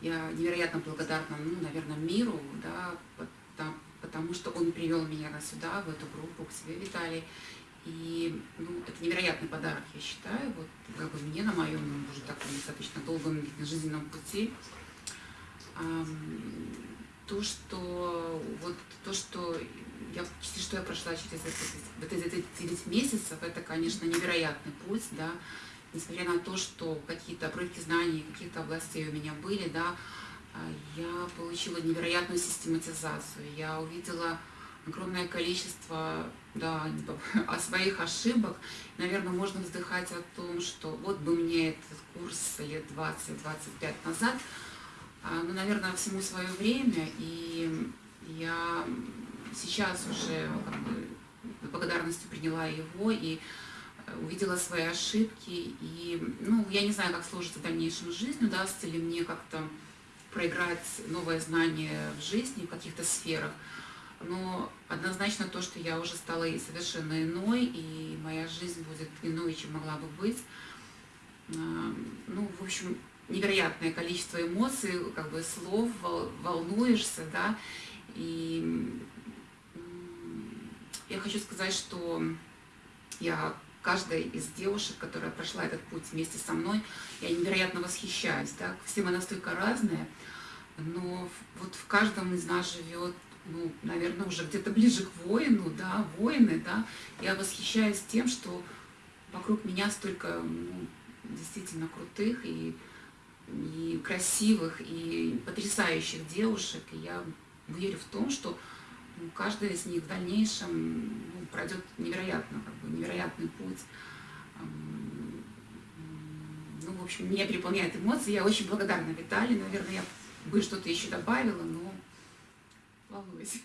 я невероятно благодарна, ну, наверное, миру, да, потому, потому что он привел меня сюда, в эту группу, к себе, Виталий. И ну, это невероятный подарок, я считаю, вот как бы мне на моем уже таком достаточно долгом жизненном пути. То, что вот то, что я почти что я прошла через это, вот эти 9 месяцев, это, конечно, невероятный путь, да, несмотря на то, что какие-то обрывки знаний, каких-то областей у меня были, да, а, я получила невероятную систематизацию, я увидела огромное количество да, о своих ошибок. Наверное, можно вздыхать о том, что вот бы мне этот курс лет 20-25 назад, а, ну, наверное, всему свое время, и я сейчас уже как бы, благодарностью приняла его. И увидела свои ошибки, и, ну, я не знаю, как сложится в дальнейшем жизнь, удастся ли мне как-то проиграть новое знание в жизни, в каких-то сферах, но однозначно то, что я уже стала и совершенно иной, и моя жизнь будет иной, чем могла бы быть. А, ну, в общем, невероятное количество эмоций, как бы слов, волнуешься, да, и я хочу сказать, что я каждой из девушек, которая прошла этот путь вместе со мной, я невероятно восхищаюсь, да, все мы настолько разные, но вот в каждом из нас живет ну, наверное, уже где-то ближе к воину, да, воины, да, я восхищаюсь тем, что вокруг меня столько ну, действительно крутых и, и красивых, и потрясающих девушек, и я верю в том, что ну, каждая из них в дальнейшем ну, пройдет невероятно, как бы, невероятный путь. Ну, в общем, меня переполняет эмоции, я очень благодарна Виталию, наверное, я бы что-то еще добавила, но волнуюсь.